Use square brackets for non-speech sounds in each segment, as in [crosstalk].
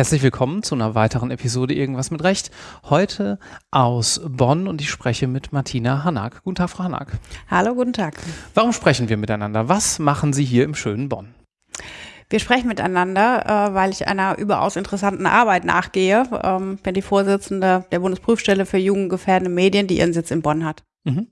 Herzlich willkommen zu einer weiteren Episode Irgendwas mit Recht. Heute aus Bonn und ich spreche mit Martina Hanak. Guten Tag, Frau Hanak. Hallo, guten Tag. Warum sprechen wir miteinander? Was machen Sie hier im schönen Bonn? Wir sprechen miteinander, äh, weil ich einer überaus interessanten Arbeit nachgehe. Ähm, bin die Vorsitzende der Bundesprüfstelle für jugendgefährdende Medien, die ihren Sitz in Bonn hat. Mhm.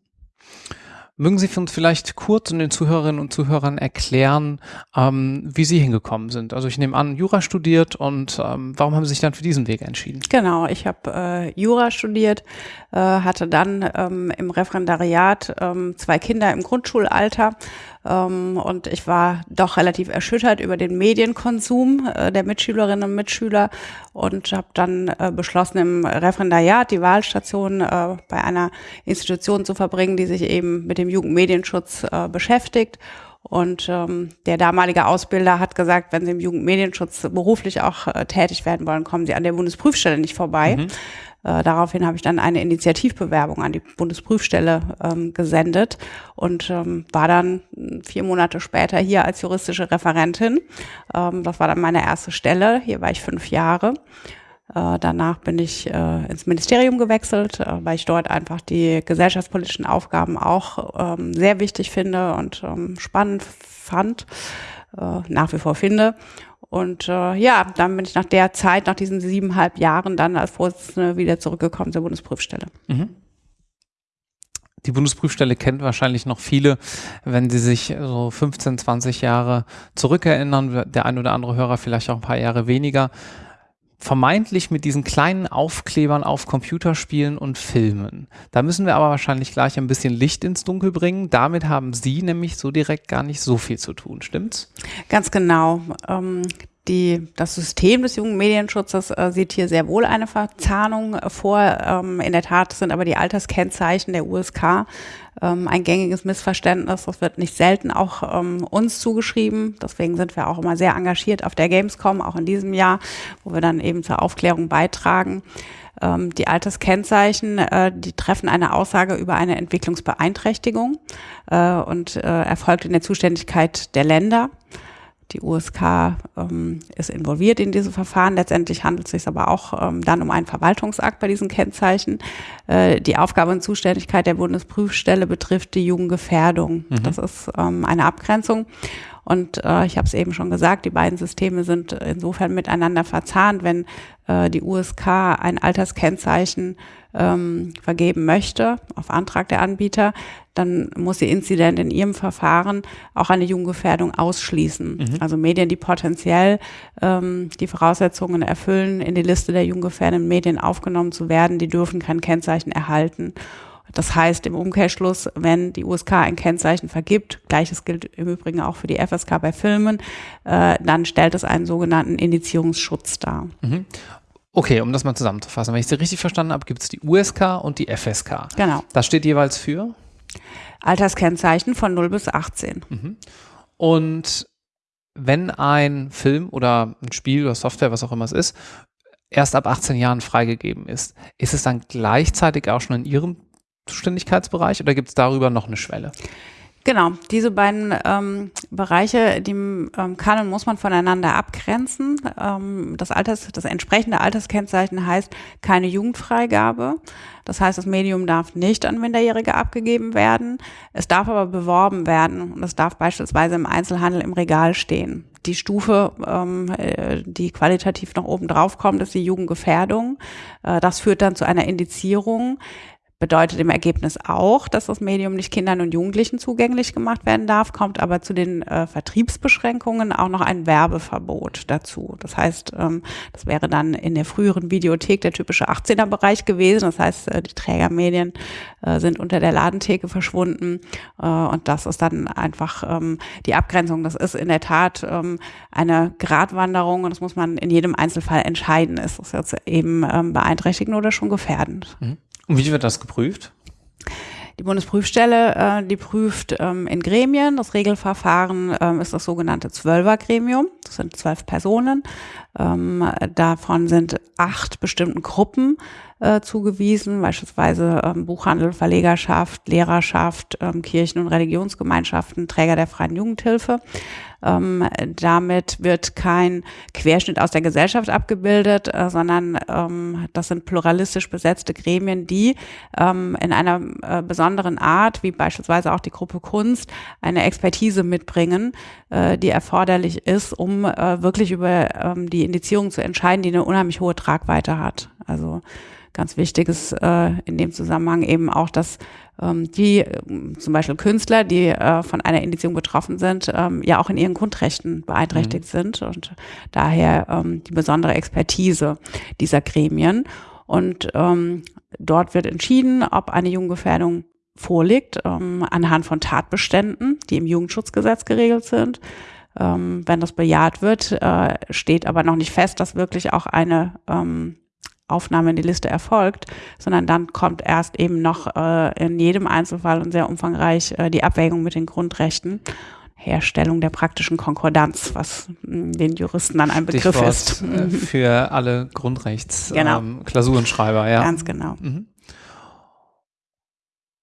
Mögen Sie uns vielleicht kurz und den Zuhörerinnen und Zuhörern erklären, ähm, wie Sie hingekommen sind? Also ich nehme an, Jura studiert und ähm, warum haben Sie sich dann für diesen Weg entschieden? Genau, ich habe äh, Jura studiert, äh, hatte dann ähm, im Referendariat ähm, zwei Kinder im Grundschulalter und ich war doch relativ erschüttert über den Medienkonsum äh, der Mitschülerinnen und Mitschüler und habe dann äh, beschlossen, im Referendariat die Wahlstation äh, bei einer Institution zu verbringen, die sich eben mit dem Jugendmedienschutz beschäftigt. Und ähm, der damalige Ausbilder hat gesagt, wenn Sie im Jugendmedienschutz beruflich auch äh, tätig werden wollen, kommen Sie an der Bundesprüfstelle nicht vorbei. Mhm. Äh, daraufhin habe ich dann eine Initiativbewerbung an die Bundesprüfstelle ähm, gesendet und ähm, war dann vier Monate später hier als juristische Referentin. Ähm, das war dann meine erste Stelle. Hier war ich fünf Jahre. Äh, danach bin ich äh, ins Ministerium gewechselt, äh, weil ich dort einfach die gesellschaftspolitischen Aufgaben auch ähm, sehr wichtig finde und ähm, spannend fand, äh, nach wie vor finde. Und äh, ja, dann bin ich nach der Zeit, nach diesen siebeneinhalb Jahren, dann als Vorsitzende wieder zurückgekommen zur Bundesprüfstelle. Mhm. Die Bundesprüfstelle kennt wahrscheinlich noch viele, wenn sie sich so 15, 20 Jahre zurückerinnern. Der ein oder andere Hörer vielleicht auch ein paar Jahre weniger vermeintlich mit diesen kleinen Aufklebern auf Computerspielen und Filmen. Da müssen wir aber wahrscheinlich gleich ein bisschen Licht ins Dunkel bringen. Damit haben Sie nämlich so direkt gar nicht so viel zu tun, stimmt's? Ganz genau. Ähm, die, das System des jungen Medienschutzes äh, sieht hier sehr wohl eine Verzahnung äh, vor. Ähm, in der Tat sind aber die Alterskennzeichen der USK ähm, ein gängiges Missverständnis. Das wird nicht selten auch ähm, uns zugeschrieben. Deswegen sind wir auch immer sehr engagiert auf der Gamescom, auch in diesem Jahr, wo wir dann eben zur Aufklärung beitragen. Ähm, die Alterskennzeichen, äh, die treffen eine Aussage über eine Entwicklungsbeeinträchtigung äh, und äh, erfolgt in der Zuständigkeit der Länder. Die USK ähm, ist involviert in diese Verfahren. Letztendlich handelt es sich aber auch ähm, dann um einen Verwaltungsakt bei diesen Kennzeichen. Äh, die Aufgabe und Zuständigkeit der Bundesprüfstelle betrifft die Jugendgefährdung. Mhm. Das ist ähm, eine Abgrenzung. Und äh, ich habe es eben schon gesagt, die beiden Systeme sind insofern miteinander verzahnt, wenn äh, die USK ein Alterskennzeichen ähm, vergeben möchte, auf Antrag der Anbieter, dann muss die Inzident in ihrem Verfahren auch eine Jugendgefährdung ausschließen. Mhm. Also Medien, die potenziell ähm, die Voraussetzungen erfüllen, in die Liste der jugendgefährdenden Medien aufgenommen zu werden, die dürfen kein Kennzeichen erhalten. Das heißt im Umkehrschluss, wenn die USK ein Kennzeichen vergibt, gleiches gilt im Übrigen auch für die FSK bei Filmen, äh, dann stellt es einen sogenannten Indizierungsschutz dar. Mhm. Okay, um das mal zusammenzufassen, wenn ich Sie richtig verstanden habe, gibt es die USK und die FSK. Genau. Das steht jeweils für? Alterskennzeichen von 0 bis 18. Mhm. Und wenn ein Film oder ein Spiel oder Software, was auch immer es ist, erst ab 18 Jahren freigegeben ist, ist es dann gleichzeitig auch schon in Ihrem Zuständigkeitsbereich oder gibt es darüber noch eine Schwelle? Genau, diese beiden ähm, Bereiche, die ähm, kann und muss man voneinander abgrenzen. Ähm, das, Alters, das entsprechende Alterskennzeichen heißt keine Jugendfreigabe. Das heißt, das Medium darf nicht an Minderjährige abgegeben werden. Es darf aber beworben werden und es darf beispielsweise im Einzelhandel im Regal stehen. Die Stufe, ähm, äh, die qualitativ noch oben drauf kommt, ist die Jugendgefährdung. Äh, das führt dann zu einer Indizierung bedeutet im Ergebnis auch, dass das Medium nicht Kindern und Jugendlichen zugänglich gemacht werden darf, kommt aber zu den äh, Vertriebsbeschränkungen auch noch ein Werbeverbot dazu. Das heißt, ähm, das wäre dann in der früheren Videothek der typische 18er-Bereich gewesen. Das heißt, äh, die Trägermedien äh, sind unter der Ladentheke verschwunden äh, und das ist dann einfach ähm, die Abgrenzung. Das ist in der Tat ähm, eine Gratwanderung und das muss man in jedem Einzelfall entscheiden. Ist das jetzt eben ähm, beeinträchtigend oder schon gefährdend? Mhm. Und wie wird das geprüft? Die Bundesprüfstelle, äh, die prüft ähm, in Gremien. Das Regelverfahren ähm, ist das sogenannte Zwölfergremium. Das sind zwölf Personen. Ähm, davon sind acht bestimmten Gruppen äh, zugewiesen, beispielsweise ähm, Buchhandel, Verlegerschaft, Lehrerschaft, ähm, Kirchen- und Religionsgemeinschaften, Träger der freien Jugendhilfe. Ähm, damit wird kein Querschnitt aus der Gesellschaft abgebildet, äh, sondern ähm, das sind pluralistisch besetzte Gremien, die ähm, in einer äh, besonderen Art, wie beispielsweise auch die Gruppe Kunst, eine Expertise mitbringen, äh, die erforderlich ist, um äh, wirklich über ähm, die Indizierung zu entscheiden, die eine unheimlich hohe Tragweite hat. Also ganz wichtig ist äh, in dem Zusammenhang eben auch, dass ähm, die äh, zum Beispiel Künstler, die äh, von einer Indizierung betroffen sind, ähm, ja auch in ihren Grundrechten beeinträchtigt mhm. sind und daher ähm, die besondere Expertise dieser Gremien. Und ähm, dort wird entschieden, ob eine Jugendgefährdung vorliegt, ähm, anhand von Tatbeständen, die im Jugendschutzgesetz geregelt sind. Ähm, wenn das bejaht wird, äh, steht aber noch nicht fest, dass wirklich auch eine ähm, Aufnahme in die Liste erfolgt, sondern dann kommt erst eben noch äh, in jedem Einzelfall und sehr umfangreich äh, die Abwägung mit den Grundrechten. Herstellung der praktischen Konkordanz, was mh, den Juristen dann ein Begriff Stichwort, ist. Äh, für alle Grundrechts-Klausurenschreiber, genau. [laughs] ähm, ja. Ganz genau. Mhm.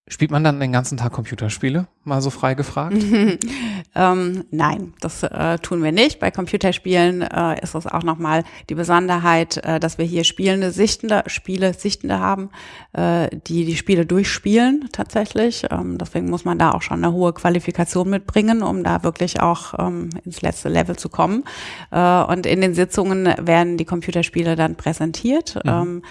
Spielt man dann den ganzen Tag Computerspiele? Mal so frei gefragt? [laughs] ähm, nein, das äh, tun wir nicht. Bei Computerspielen äh, ist es auch nochmal die Besonderheit, äh, dass wir hier spielende Sichtende, Spiele Sichtende haben, äh, die die Spiele durchspielen tatsächlich. Ähm, deswegen muss man da auch schon eine hohe Qualifikation mitbringen, um da wirklich auch ähm, ins letzte Level zu kommen. Äh, und in den Sitzungen werden die Computerspiele dann präsentiert. Mhm.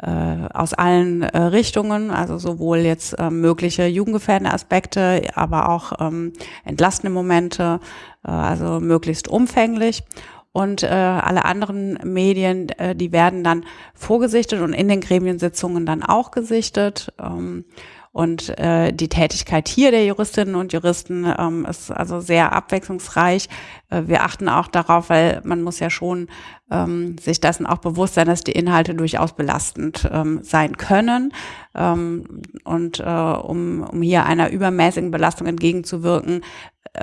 Ähm, äh, aus allen äh, Richtungen, also sowohl jetzt äh, mögliche jugendgefährdende Aspekte, aber auch ähm, entlastende Momente, äh, also möglichst umfänglich. Und äh, alle anderen Medien, äh, die werden dann vorgesichtet und in den Gremiensitzungen dann auch gesichtet. Ähm, und äh, die Tätigkeit hier der Juristinnen und Juristen ähm, ist also sehr abwechslungsreich. Äh, wir achten auch darauf, weil man muss ja schon ähm, sich dessen auch bewusst sein, dass die Inhalte durchaus belastend ähm, sein können. Ähm, und äh, um, um hier einer übermäßigen Belastung entgegenzuwirken,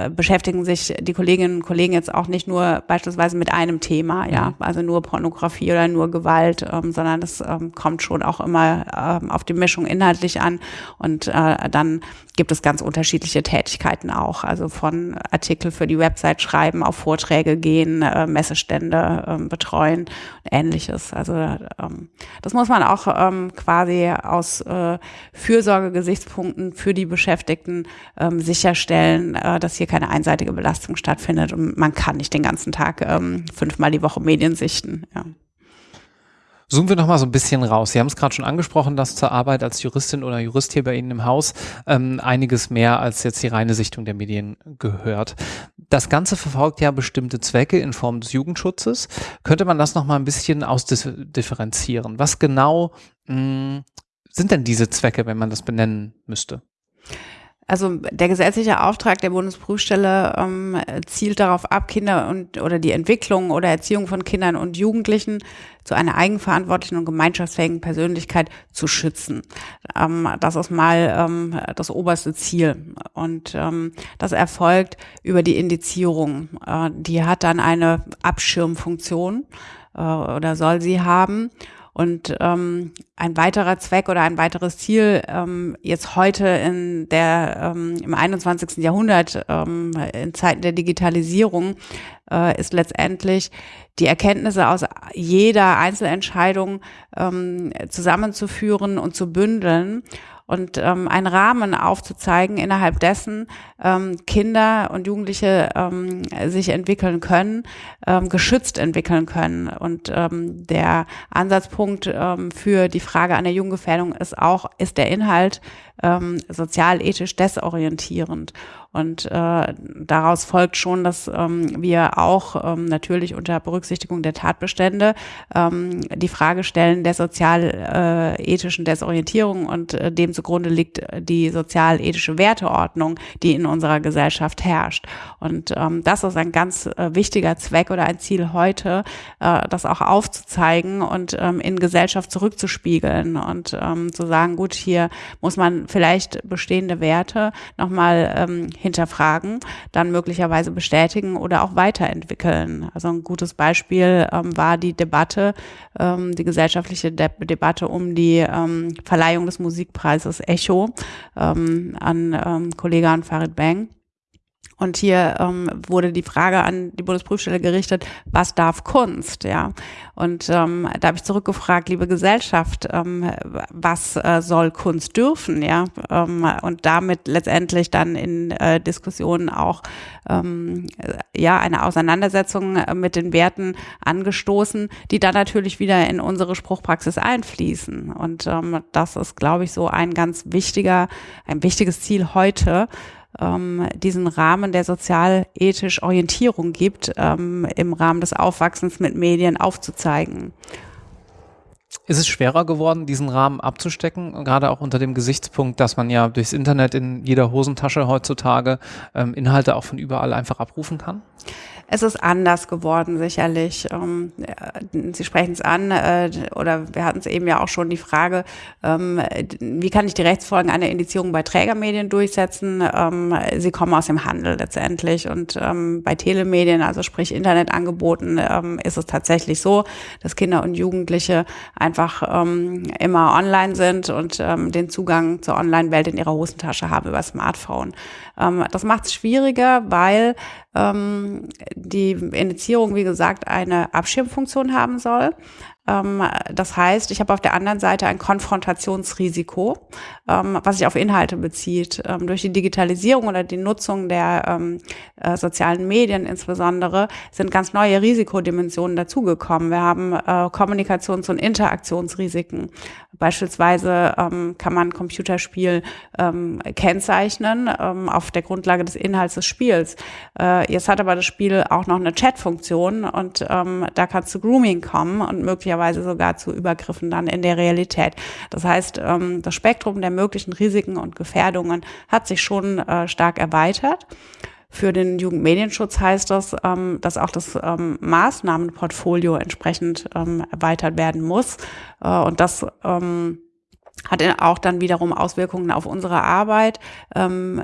beschäftigen sich die Kolleginnen und Kollegen jetzt auch nicht nur beispielsweise mit einem Thema, ja, mhm. also nur Pornografie oder nur Gewalt, ähm, sondern das ähm, kommt schon auch immer ähm, auf die Mischung inhaltlich an und äh, dann gibt es ganz unterschiedliche Tätigkeiten auch, also von Artikel für die Website schreiben, auf Vorträge gehen, äh, Messestände äh, betreuen und ähnliches. Also ähm, das muss man auch ähm, quasi aus äh, Fürsorgegesichtspunkten für die Beschäftigten ähm, sicherstellen, äh, dass hier keine einseitige Belastung stattfindet und man kann nicht den ganzen Tag ähm, fünfmal die Woche Medien sichten. Ja. Zoomen wir noch mal so ein bisschen raus. Sie haben es gerade schon angesprochen, dass zur Arbeit als Juristin oder Jurist hier bei Ihnen im Haus ähm, einiges mehr als jetzt die reine Sichtung der Medien gehört. Das Ganze verfolgt ja bestimmte Zwecke in Form des Jugendschutzes. Könnte man das noch mal ein bisschen ausdifferenzieren? Was genau mh, hm, sind denn diese Zwecke, wenn man das benennen müsste? Also der gesetzliche Auftrag der Bundesprüfstelle ähm, zielt darauf ab, Kinder und oder die Entwicklung oder Erziehung von Kindern und Jugendlichen zu einer eigenverantwortlichen und gemeinschaftsfähigen Persönlichkeit zu schützen. Ähm, das ist mal ähm, das oberste Ziel. Und ähm, das erfolgt über die Indizierung. Äh, die hat dann eine Abschirmfunktion äh, oder soll sie haben. Und ähm, ein weiterer Zweck oder ein weiteres Ziel ähm, jetzt heute in der ähm, im 21. Jahrhundert ähm, in Zeiten der Digitalisierung äh, ist letztendlich die Erkenntnisse aus jeder Einzelentscheidung ähm, zusammenzuführen und zu bündeln und ähm, einen Rahmen aufzuzeigen, innerhalb dessen ähm, Kinder und Jugendliche ähm, sich entwickeln können, ähm, geschützt entwickeln können. Und ähm, der Ansatzpunkt ähm, für die Frage an der Jugendgefährdung ist auch, ist der Inhalt ähm, sozial-ethisch desorientierend. Und äh, daraus folgt schon, dass ähm, wir auch ähm, natürlich unter Berücksichtigung der Tatbestände ähm, die Frage stellen der sozial-ethischen Desorientierung und äh, dem zugrunde liegt die sozial-ethische Werteordnung, die in unserer Gesellschaft herrscht. Und ähm, das ist ein ganz äh, wichtiger Zweck oder ein Ziel heute, äh, das auch aufzuzeigen und ähm, in Gesellschaft zurückzuspiegeln und ähm, zu sagen, gut, hier muss man vielleicht bestehende Werte nochmal ähm, hinterfragen, dann möglicherweise bestätigen oder auch weiterentwickeln. Also ein gutes Beispiel ähm, war die Debatte, ähm, die gesellschaftliche De Debatte um die ähm, Verleihung des Musikpreises Echo ähm, an ähm, Kollege Farid Bang und hier ähm, wurde die Frage an die Bundesprüfstelle gerichtet, was darf Kunst? Ja. Und ähm, da habe ich zurückgefragt, liebe Gesellschaft, ähm, was äh, soll Kunst dürfen? Ja. Ähm, und damit letztendlich dann in äh, Diskussionen auch ähm, ja eine Auseinandersetzung äh, mit den Werten angestoßen, die dann natürlich wieder in unsere Spruchpraxis einfließen. Und ähm, das ist, glaube ich, so ein ganz wichtiger, ein wichtiges Ziel heute ähm, diesen Rahmen der sozial-ethisch Orientierung gibt, ähm, im Rahmen des Aufwachsens mit Medien aufzuzeigen. Ist es schwerer geworden, diesen Rahmen abzustecken, gerade auch unter dem Gesichtspunkt, dass man ja durchs Internet in jeder Hosentasche heutzutage ähm, Inhalte auch von überall einfach abrufen kann? Es ist anders geworden, sicherlich. Ähm, äh, Sie sprechen es an, äh, oder wir hatten es eben ja auch schon die Frage, ähm, wie kann ich die Rechtsfolgen einer Indizierung bei Trägermedien durchsetzen? Ähm, sie kommen aus dem Handel letztendlich und bei Telemedien, also sprich Internetangeboten, ist es tatsächlich so, dass Kinder und Jugendliche einfach immer online sind und den Zugang zur Online-Welt in ihrer Hosentasche haben über Smartphone. das macht es schwieriger, weil ähm, die Indizierung, wie gesagt, eine Abschirmfunktion haben soll. Ähm, das heißt, ich habe auf der anderen Seite ein Konfrontationsrisiko, ähm, was sich auf Inhalte bezieht. Ähm, durch die Digitalisierung oder die Nutzung der äh, sozialen Medien insbesondere sind ganz neue Risikodimensionen dazugekommen. Wir haben äh, Kommunikations- und Interaktionsrisiken. Beispielsweise kann man Computerspiel kennzeichnen auf der Grundlage des Inhalts des Spiels. Äh, jetzt hat aber das Spiel auch noch eine Chatfunktion und da kann es zu Grooming kommen und möglicherweise möglicherweise sogar zu Übergriffen dann in der Realität. Das heißt, ähm, das Spektrum der möglichen Risiken und Gefährdungen hat sich schon äh, stark erweitert. Für den Jugendmedienschutz heißt das, ähm, dass auch das ähm, Maßnahmenportfolio entsprechend erweitert werden muss. Äh, und das hat auch dann wiederum Auswirkungen auf unsere Arbeit,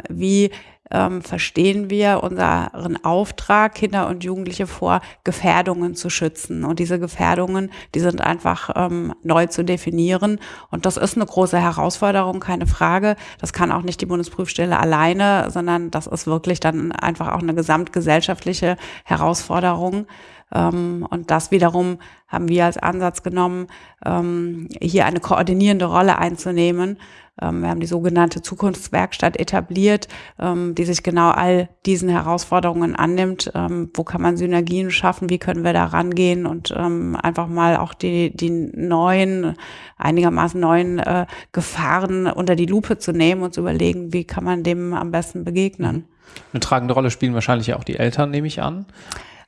wie ähm, verstehen wir unseren Auftrag, Kinder und Jugendliche vor Gefährdungen zu schützen. Und diese Gefährdungen, die sind einfach ähm, neu zu definieren. Und das ist eine große Herausforderung, keine Frage. Das kann auch nicht die Bundesprüfstelle alleine, sondern das ist wirklich dann einfach auch eine gesamtgesellschaftliche Herausforderung. Ähm, und das wiederum haben wir als Ansatz genommen, ähm, hier eine koordinierende Rolle einzunehmen. Ähm, wir haben die sogenannte Zukunftswerkstatt etabliert, die sich genau all diesen Herausforderungen annimmt. Wo kann man Synergien schaffen? Wie können wir da rangehen und einfach mal auch die, die neuen, einigermaßen neuen äh, Gefahren unter die Lupe zu nehmen und zu überlegen, wie kann man dem am besten begegnen. Eine tragende Rolle spielen wahrscheinlich auch die Eltern, nehme ich an.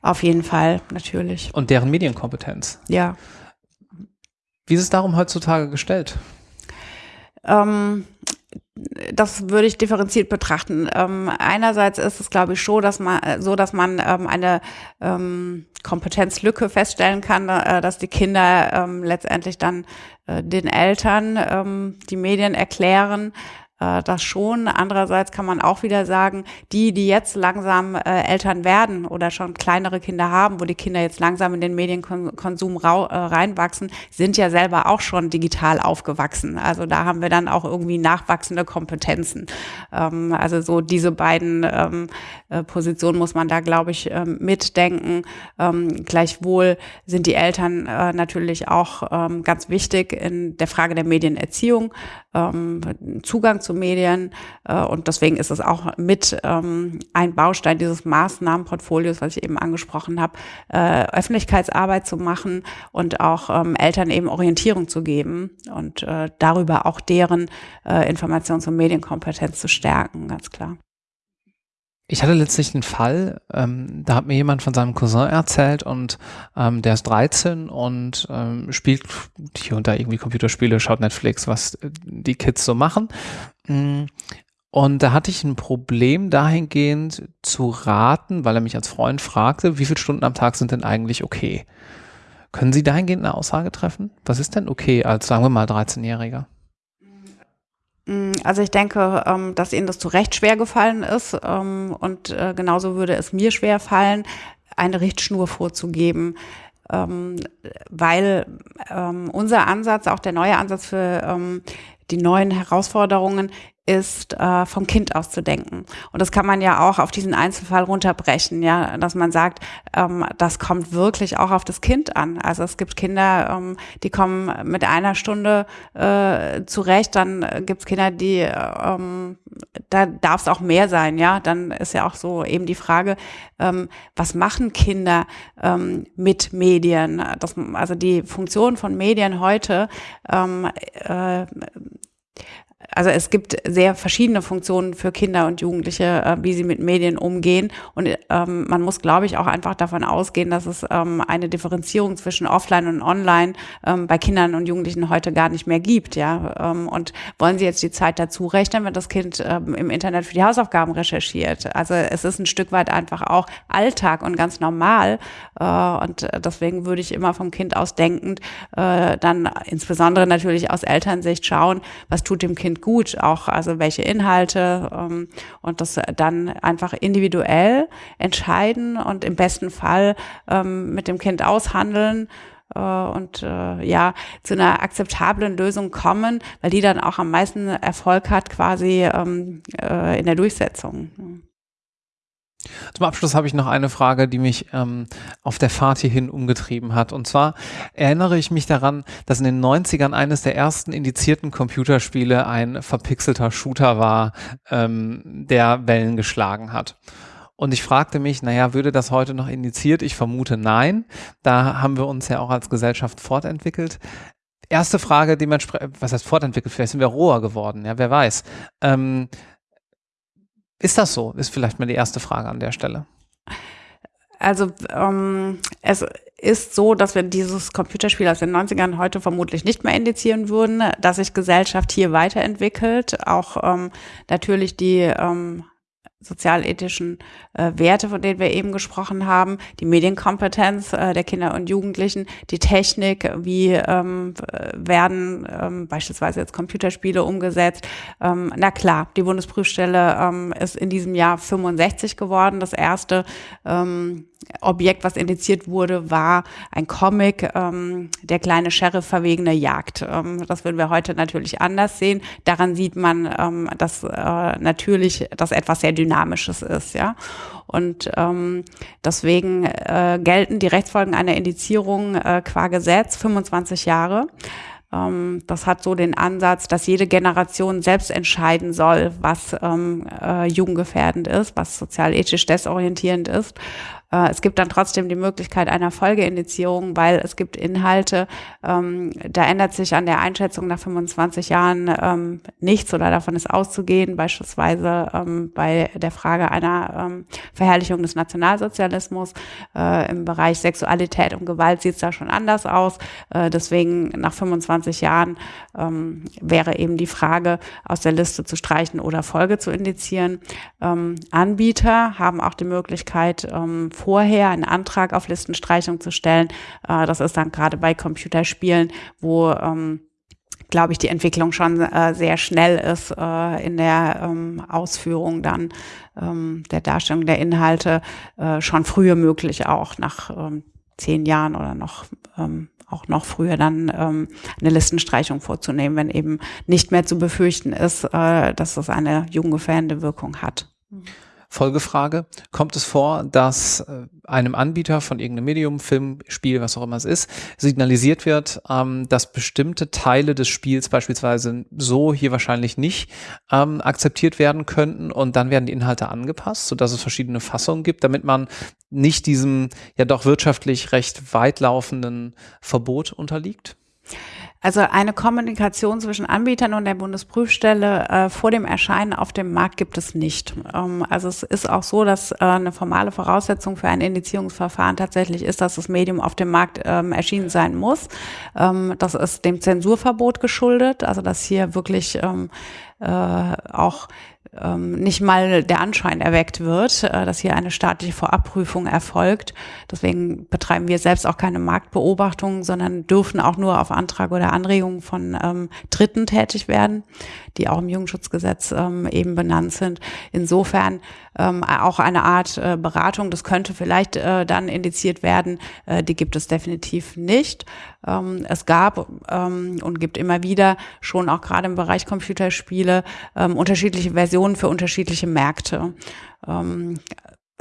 Auf jeden Fall, natürlich. Und deren Medienkompetenz. Ja. Wie ist es darum heutzutage gestellt? Ähm, das würde ich differenziert betrachten. Ähm, einerseits ist es, glaube ich, schon, dass man so, dass man ähm, eine ähm, Kompetenzlücke feststellen kann, äh, dass die Kinder ähm, letztendlich dann äh, den Eltern ähm, die Medien erklären äh, das schon. Andererseits kann man auch wieder sagen, die, die jetzt langsam äh, Eltern werden oder schon kleinere Kinder haben, wo die Kinder jetzt langsam in den Medienkonsum rau, äh, reinwachsen, sind ja selber auch schon digital aufgewachsen. Also da haben wir dann auch irgendwie nachwachsende Kompetenzen. Ähm, also so diese beiden ähm, äh, Positionen muss man da, glaube ich, ähm, mitdenken. Ähm, gleichwohl sind die Eltern äh, natürlich auch ähm, ganz wichtig in der Frage der Medienerziehung, ähm, Zugang zu Medien. Äh, und deswegen ist es auch mit ähm, ein Baustein dieses Maßnahmenportfolios, was ich eben angesprochen habe, äh, Öffentlichkeitsarbeit zu machen und auch ähm, Eltern eben Orientierung zu geben und äh, darüber auch deren äh, Informations- und Medienkompetenz zu stärken, ganz klar. Ich hatte letztlich einen Fall, ähm, da hat mir jemand von seinem Cousin erzählt und ähm, der ist 13 und ähm, spielt hier und da irgendwie Computerspiele, schaut Netflix, was äh, die Kids so machen. Mm, und da hatte ich ein Problem dahingehend zu raten, weil er mich als Freund fragte, wie viele Stunden am Tag sind denn eigentlich okay? Können Sie dahingehend eine Aussage treffen? Was ist denn okay als, sagen wir mal, 13-Jähriger? Mm, Also ich denke, ähm, dass Ihnen das zu Recht schwer gefallen ist ähm, und äh, genauso würde es mir schwer fallen, eine Richtschnur vorzugeben, ähm, weil unser Ansatz, auch der neue Ansatz für die neuen Herausforderungen ist, äh, vom Kind aus zu denken. Und das kann man ja auch auf diesen Einzelfall runterbrechen, ja, dass man sagt, ähm, das kommt wirklich auch auf das Kind an. Also es gibt Kinder, ähm, die kommen mit einer Stunde äh, zurecht, dann gibt's Kinder, die, ähm, da darf es auch mehr sein, ja. Dann ist ja auch so eben die Frage, ähm, was machen Kinder ähm, mit Medien? Das, also die Funktion von Medien heute ähm, äh, also es gibt sehr verschiedene Funktionen für Kinder und Jugendliche, äh, wie sie mit Medien umgehen. Und ähm, man muss, glaube ich, auch einfach davon ausgehen, dass es ähm, eine Differenzierung zwischen Offline und Online ähm, bei Kindern und Jugendlichen heute gar nicht mehr gibt. Ja, ähm, und wollen Sie jetzt die Zeit dazu rechnen, wenn das Kind ähm, im Internet für die Hausaufgaben recherchiert? Also es ist ein Stück weit einfach auch Alltag und ganz normal. Äh, und deswegen würde ich immer vom Kind aus denkend äh, dann insbesondere natürlich aus Elternsicht schauen, was tut dem Kind gut, auch also welche Inhalte ähm, und das dann einfach individuell entscheiden und im besten Fall ähm, mit dem Kind aushandeln äh, und äh, ja zu einer akzeptablen Lösung kommen, weil die dann auch am meisten Erfolg hat quasi ähm, äh, in der Durchsetzung. Zum Abschluss habe ich noch eine Frage, die mich ähm, auf der Fahrt hierhin umgetrieben hat. Und zwar erinnere ich mich daran, dass in den 90ern eines der ersten indizierten Computerspiele ein verpixelter Shooter war, ähm, der Wellen geschlagen hat. Und ich fragte mich, naja, würde das heute noch indiziert? Ich vermute nein. Da haben wir uns ja auch als Gesellschaft fortentwickelt. Erste Frage, dementsprechend, was heißt fortentwickelt? Vielleicht sind wir roher geworden, ja, wer weiß. Ähm, ist das so? Ist vielleicht mal die erste Frage an der Stelle. Also ähm, es ist so, dass wir dieses Computerspiel aus den 90ern heute vermutlich nicht mehr indizieren würden, dass sich Gesellschaft hier weiterentwickelt, auch ähm, natürlich die ähm, sozialethischen äh, Werte, von denen wir eben gesprochen haben, die Medienkompetenz äh, der Kinder und Jugendlichen, die Technik, wie ähm, werden ähm, beispielsweise jetzt Computerspiele umgesetzt. Ähm, na klar, die Bundesprüfstelle ähm, ist in diesem Jahr 65 geworden. Das erste ähm, Objekt, was indiziert wurde, war ein Comic, ähm, der kleine Sheriff verwegene Jagd. Ähm, das würden wir heute natürlich anders sehen. Daran sieht man, ähm, dass äh, natürlich das etwas sehr Dynamisches ist, ja. Und ähm, deswegen äh, gelten die Rechtsfolgen einer Indizierung äh, qua Gesetz 25 Jahre. Ähm, das hat so den Ansatz, dass jede Generation selbst entscheiden soll, was ähm, äh, jugendgefährdend ist, was sozial-ethisch desorientierend ist. Äh, es gibt dann trotzdem die Möglichkeit einer Folgeindizierung, weil es gibt Inhalte, ähm, da ändert sich an der Einschätzung nach 25 Jahren ähm, nichts oder davon ist auszugehen, beispielsweise ähm, bei der Frage einer ähm, Verherrlichung des Nationalsozialismus. Äh, Im Bereich Sexualität und Gewalt sieht es da schon anders aus. Äh, deswegen nach 25 Jahren ähm, wäre eben die Frage, aus der Liste zu streichen oder Folge zu indizieren. Ähm, Anbieter haben auch die Möglichkeit, vorher einen Antrag auf Listenstreichung zu stellen. Äh, das ist dann gerade bei Computerspielen, wo ähm, glaube ich, die Entwicklung schon äh, sehr schnell ist äh, in der ähm, Ausführung dann ähm, der Darstellung der Inhalte äh, schon früher möglich auch nach ähm, zehn Jahren oder noch ähm, auch noch früher dann ähm, eine Listenstreichung vorzunehmen, wenn eben nicht mehr zu befürchten ist, äh, dass es eine jugendgefährdende Wirkung hat. Folgefrage. Kommt es vor, dass äh, einem Anbieter von irgendeinem Medium, Film, Spiel, was auch immer es ist, signalisiert wird, ähm, dass bestimmte Teile des Spiels beispielsweise so hier wahrscheinlich nicht ähm, akzeptiert werden könnten und dann werden die Inhalte angepasst, sodass es verschiedene Fassungen gibt, damit man nicht diesem ja doch wirtschaftlich recht weitlaufenden Verbot unterliegt? Also eine Kommunikation zwischen Anbietern und der Bundesprüfstelle äh, vor dem Erscheinen auf dem Markt gibt es nicht. Ähm, also es ist auch so, dass äh, eine formale Voraussetzung für ein Indizierungsverfahren tatsächlich ist, dass das Medium auf dem Markt ähm, erschienen sein muss. Ähm, das ist dem Zensurverbot geschuldet, also dass hier wirklich ähm, äh, auch ähm, nicht mal der Anschein erweckt wird, äh, dass hier eine staatliche Vorabprüfung erfolgt. Deswegen betreiben wir selbst auch keine Marktbeobachtung, sondern dürfen auch nur auf Antrag oder Anregung von ähm, Dritten tätig werden, die auch im Jugendschutzgesetz ähm, eben benannt sind. Insofern ähm, auch eine Art äh, Beratung, das könnte vielleicht äh, dann indiziert werden, äh, die gibt es definitiv nicht. Ähm, es gab ähm, und gibt immer wieder schon auch gerade im Bereich Computerspiele ähm, unterschiedliche Versionen für unterschiedliche Märkte.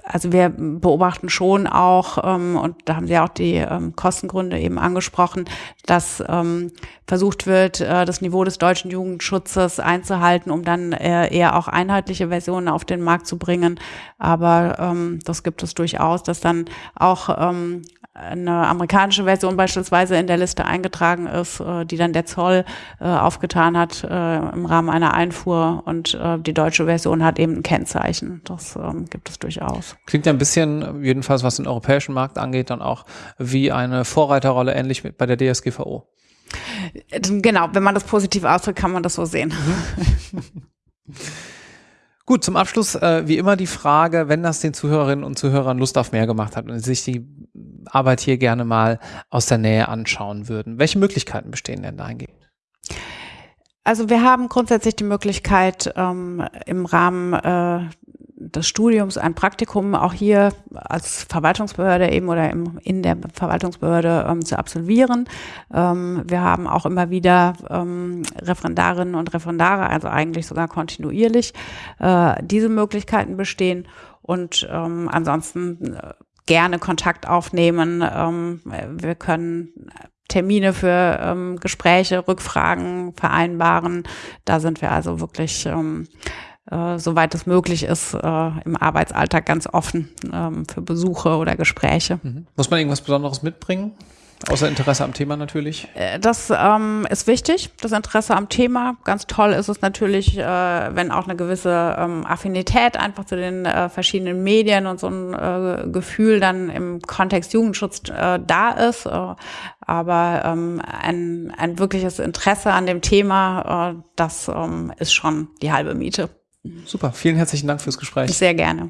Also wir beobachten schon auch, ähm, und da haben Sie auch die ähm, Kostengründe eben angesprochen, dass ähm, versucht wird, äh, das Niveau des deutschen Jugendschutzes einzuhalten, um dann äh, eher auch einheitliche Versionen auf den Markt zu bringen. Aber das gibt es durchaus, dass dann auch eine amerikanische Version beispielsweise in der Liste eingetragen ist, äh, die dann der Zoll äh, aufgetan hat äh, im Rahmen einer Einfuhr und äh, die deutsche Version hat eben ein Kennzeichen. Das ähm, gibt es durchaus. Klingt ja ein bisschen, jedenfalls was den europäischen Markt angeht, dann auch wie eine Vorreiterrolle, ähnlich bei der DSGVO. Genau, wenn man das positiv ausdrückt, kann man das so sehen. [laughs] Gut, zum Abschluss äh, wie immer die Frage, wenn das den Zuhörerinnen und Zuhörern Lust auf mehr gemacht hat und sich die Arbeit hier gerne mal aus der Nähe anschauen würden, welche Möglichkeiten bestehen denn dahingehend? Also wir haben grundsätzlich die Möglichkeit, ähm, im Rahmen äh, des Studiums ein Praktikum auch hier als Verwaltungsbehörde eben oder im, in der Verwaltungsbehörde ähm, zu absolvieren. Ähm, wir haben auch immer wieder ähm, Referendarinnen und Referendare, also eigentlich sogar kontinuierlich, äh, diese Möglichkeiten bestehen. Und ähm, ansonsten äh, gerne Kontakt aufnehmen. Ähm, wir können Termine für ähm, Gespräche, Rückfragen vereinbaren. Da sind wir also wirklich ähm, äh, soweit es möglich ist, äh, im Arbeitsalltag ganz offen ähm, für Besuche oder Gespräche. Mhm. Muss man irgendwas Besonderes mitbringen? Außer Interesse am Thema natürlich. Äh, das ähm, ist wichtig, das Interesse am Thema. Ganz toll ist es natürlich, äh, wenn auch eine gewisse ähm, Affinität einfach zu den äh, verschiedenen Medien und so ein äh, Gefühl dann im Kontext Jugendschutz äh, da ist. Äh, aber ähm, ein, ein wirkliches Interesse an dem Thema, das ähm, ist schon die halbe Miete. Super, vielen herzlichen Dank fürs Gespräch. Sehr gerne.